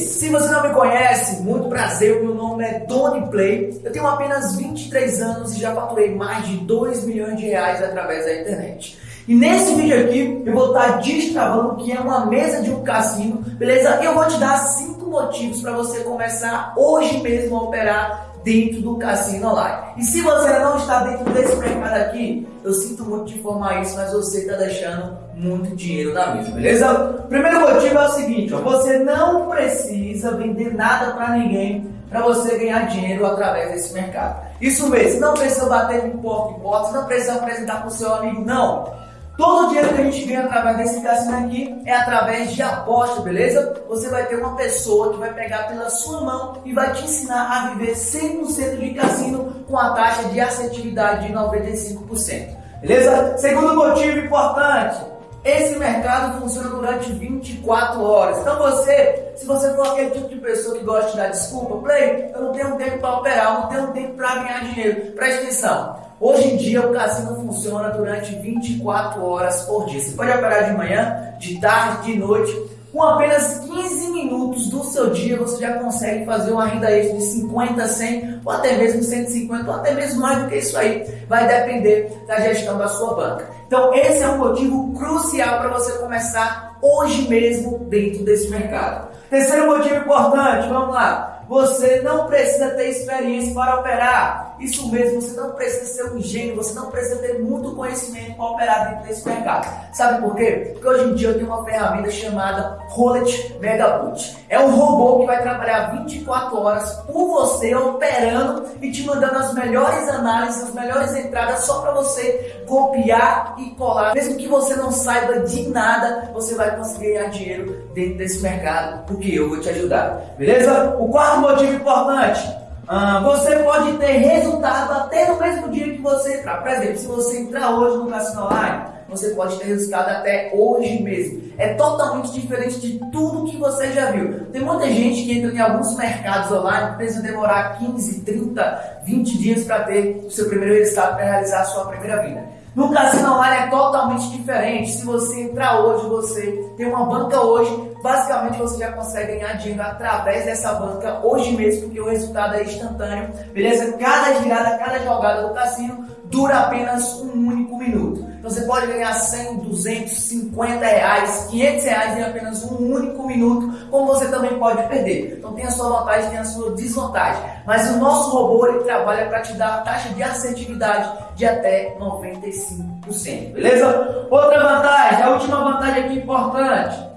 Se você não me conhece, muito prazer, meu nome é Tony Play. Eu tenho apenas 23 anos e já faturei mais de 2 milhões de reais através da internet. E nesse vídeo aqui eu vou estar destravando o que é uma mesa de um cassino, beleza? Eu vou te dar 5 motivos para você começar hoje mesmo a operar dentro do cassino online. E se você não está dentro desse mercado aqui, eu sinto muito te informar isso, mas você está deixando muito dinheiro na mesa, beleza? Primeiro motivo é o seguinte, ó, você não precisa vender nada para ninguém para você ganhar dinheiro através desse mercado. Isso mesmo, não precisa bater em porta em porta, não precisa apresentar para o seu amigo, não. Todo o dinheiro que a gente ganha através desse cassino aqui é através de aposta, beleza? Você vai ter uma pessoa que vai pegar pela sua mão e vai te ensinar a viver 100% de cassino com a taxa de assertividade de 95%. Beleza? Segundo motivo importante, esse mercado funciona durante 24 horas. Então você, se você for aquele tipo de pessoa que gosta de dar desculpa, play, eu não tenho tempo para operar, não tenho tempo para ganhar dinheiro. Preste atenção. Hoje em dia o cassino funciona durante 24 horas por dia. Você pode operar de manhã, de tarde, de noite. Com apenas 15 minutos do seu dia você já consegue fazer uma renda extra de 50, 100 ou até mesmo 150 ou até mesmo mais do que isso aí. Vai depender da gestão da sua banca. Então esse é um motivo crucial para você começar hoje mesmo dentro desse mercado. Terceiro motivo importante, vamos lá. Você não precisa ter experiência para operar. Isso mesmo, você não precisa ser um gênio, você não precisa ter muito conhecimento para operar dentro desse mercado. Sabe por quê? Porque hoje em dia eu tenho uma ferramenta chamada Roulette Megaboot. É um robô que vai trabalhar 24 horas por você, operando e te mandando as melhores análises, as melhores entradas só para você copiar e colar. Mesmo que você não saiba de nada, você vai conseguir ganhar dinheiro dentro desse mercado, porque eu vou te ajudar. Beleza? O quarto motivo importante. Ah, você pode ter resultado até no mesmo dia que você entrar. Por exemplo, se você entrar hoje no Cassino Online, você pode ter resultado até hoje mesmo. É totalmente diferente de tudo que você já viu. Tem muita gente que entra em alguns mercados online precisa demorar 15, 30, 20 dias para ter o seu primeiro resultado para realizar a sua primeira vida. No cassino online é totalmente diferente. Se você entrar hoje, você tem uma banca hoje, basicamente você já consegue ganhar dinheiro através dessa banca hoje mesmo, porque o resultado é instantâneo, beleza? Cada girada, cada jogada do cassino dura apenas um único minuto. Então você pode ganhar 100, 200, 50 reais, 500 reais em apenas um único minuto, como você também pode perder. Então tem a sua vantagem, tem a sua desvantagem. Mas o nosso robô ele trabalha para te dar a taxa de assertividade de até 95%, beleza? Outra vantagem, a última vantagem aqui importante,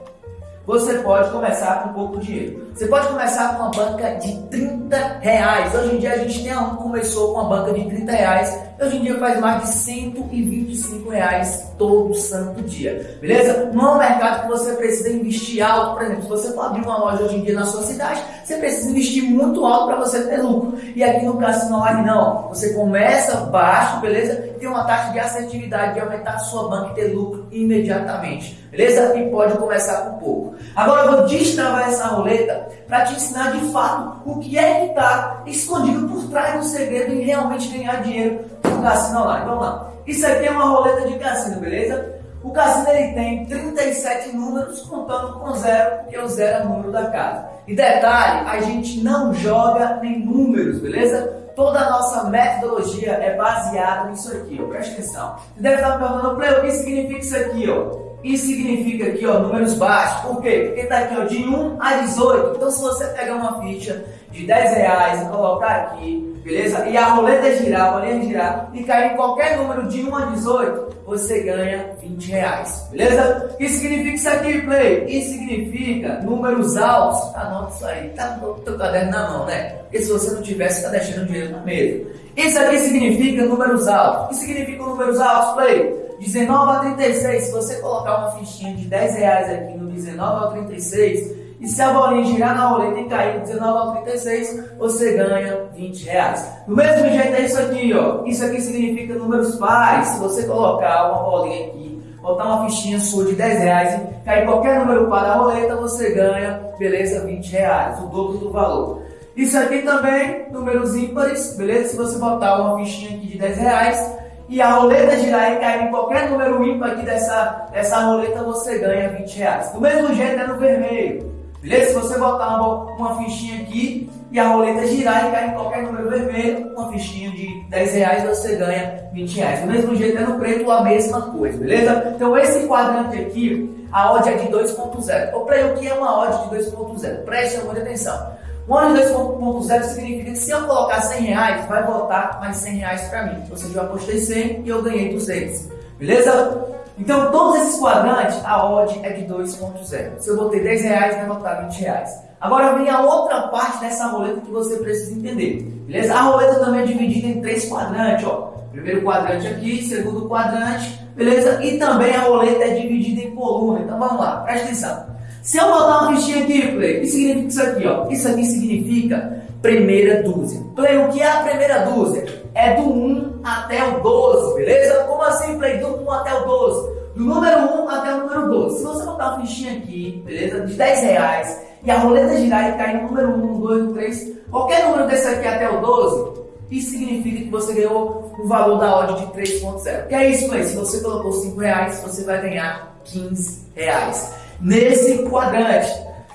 você pode começar com pouco dinheiro. Você pode começar com uma banca de 30 reais. Hoje em dia a gente tem um começou com uma banca de 30 reais. Hoje em dia faz mais de 125 reais todo santo dia. Beleza? Não é um mercado que você precisa investir alto. Por exemplo, se você for abrir uma loja hoje em dia na sua cidade, você precisa investir muito alto para você ter lucro. E aqui no Cassino Online não. Você começa baixo, beleza? Tem uma taxa de assertividade de aumentar sua banca e ter lucro imediatamente. Beleza? E pode começar com pouco. Agora eu vou destravar essa roleta para te ensinar de fato o que é que está escondido por trás do segredo em realmente ganhar dinheiro no cassino online. Vamos lá. Isso aqui é uma roleta de cassino, beleza? O cassino ele tem 37 números contando com zero, porque o zero é o número da casa. E detalhe, a gente não joga nem números, beleza? Toda a nossa metodologia é baseada nisso aqui, ó. presta atenção. Você deve estar me perguntando, Play, o que significa isso aqui? Ó? Isso significa aqui, ó, números baixos. Por quê? Porque está aqui, ó, de 1 a 18. Então, se você pegar uma ficha de 10 reais e colocar aqui, beleza? E a roleta girar, a bolinha girar e cair em qualquer número de 1 a 18, você ganha 20 reais, beleza? O que significa isso aqui, Play? Isso significa números altos. Anota isso aí, tá no teu caderno na mão, né? Porque se você não tivesse, está deixando dinheiro na mesa. Isso aqui significa números altos. O que significa números altos, Play? 19 a 36, se você colocar uma fichinha de 10 reais aqui no 19 ao 36, e se a bolinha girar na roleta e cair do 19 ao 36, você ganha 20 reais. Do mesmo jeito é isso aqui, ó. Isso aqui significa números pares. Se você colocar uma bolinha aqui, botar uma fichinha sua de 10 reais cair qualquer número par da roleta, você ganha, beleza, 20 reais, o dobro do valor. Isso aqui também, números ímpares, beleza? Se você botar uma fichinha aqui de 10 reais, e a roleta girar e cair em qualquer número ímpar aqui dessa, dessa roleta, você ganha 20 reais. Do mesmo jeito é no vermelho. Beleza? Se você botar uma, fichinha aqui e a roleta girar e cair em qualquer número vermelho, uma fichinha de 10 reais você ganha 20 reais. Do mesmo jeito é no preto a mesma coisa, beleza? Então esse quadrante aqui, a odd é de 2.0. O play o que é uma odd de 2.0? Preste muita atenção. Um odd de 2.0 significa que se eu colocar 100 reais, vai voltar mais 100 reais para mim. Ou seja, eu apostei 100 e eu ganhei 200. Beleza? Então, todos esses quadrantes, a odd é de 2.0. Se eu botei 10 reais, vai voltar 20 reais. Agora vem a outra parte dessa roleta que você precisa entender. Beleza? A roleta também é dividida em três quadrantes. Ó. Primeiro quadrante aqui, segundo quadrante, beleza? E também a roleta é dividida em coluna. Então vamos lá, presta atenção. Se eu botar uma fichinha aqui, Play, o que significa isso aqui? Ó? Isso aqui significa primeira dúzia. Play, o que é a primeira dúzia? É do 1 até o 12, beleza? Como assim, Play? Do 1 até o 12. Do número 1 até o número 12. Se você botar uma fichinha aqui, beleza? De 10 reais, e a roleta girar e cair no número 1, 2, 3, qualquer número desse aqui até o 12, isso significa que você ganhou o valor da odd de 3.0. Que é isso, Play? Se você colocou 5 reais, você vai ganhar 15 reais. Nesse quadrante.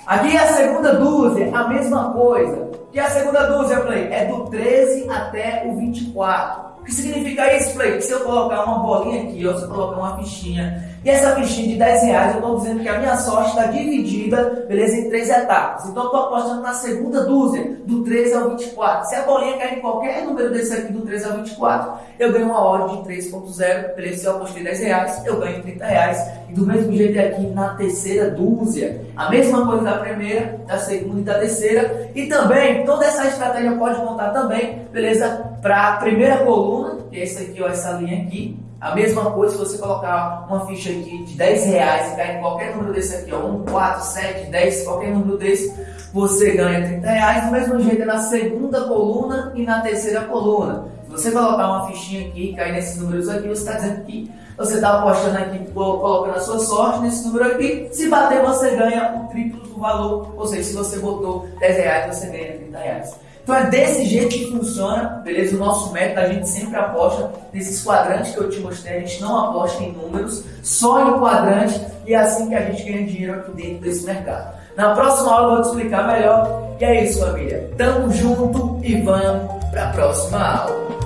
Aqui é a segunda dúzia, a mesma coisa. E a segunda dúzia, Play, é do 13 até o 24. Que significa isso, Play? Se eu colocar uma bolinha aqui, ou se eu colocar uma fichinha e essa fichinha de 10 reais, eu estou dizendo que a minha sorte está dividida, beleza, em três etapas. Então eu estou apostando na segunda dúzia, do 13 ao 24. Se a bolinha cair em qualquer número desse aqui, do 13 ao 24, eu ganho uma hora de 3.0, beleza? Se eu apostei 10 reais, eu ganho 30 reais. E do mesmo jeito aqui na terceira dúzia, a mesma coisa da primeira, da segunda e da terceira. E também, toda essa estratégia pode contar também, beleza, para a primeira coluna, que é essa aqui, ó, essa linha aqui, a mesma coisa se você colocar uma ficha aqui de 10 reais e cair em qualquer número desse aqui, ó, 1, 4, 7, 10, qualquer número desse, você ganha 30 reais. Do mesmo jeito é na segunda coluna e na terceira coluna. Se você colocar uma fichinha aqui e cair nesses números aqui, você está dizendo que você está apostando aqui, colocando a sua sorte nesse número aqui. Se bater, você ganha o triplo do valor. Ou seja, se você botou 10 reais, você ganha 30 reais. Então é desse jeito que funciona, beleza? O nosso método, a gente sempre aposta nesses quadrantes que eu te mostrei, a gente não aposta em números, só em quadrantes, e é assim que a gente ganha dinheiro aqui dentro desse mercado. Na próxima aula eu vou te explicar melhor. E é isso, família. Tamo junto e vamos para a próxima aula.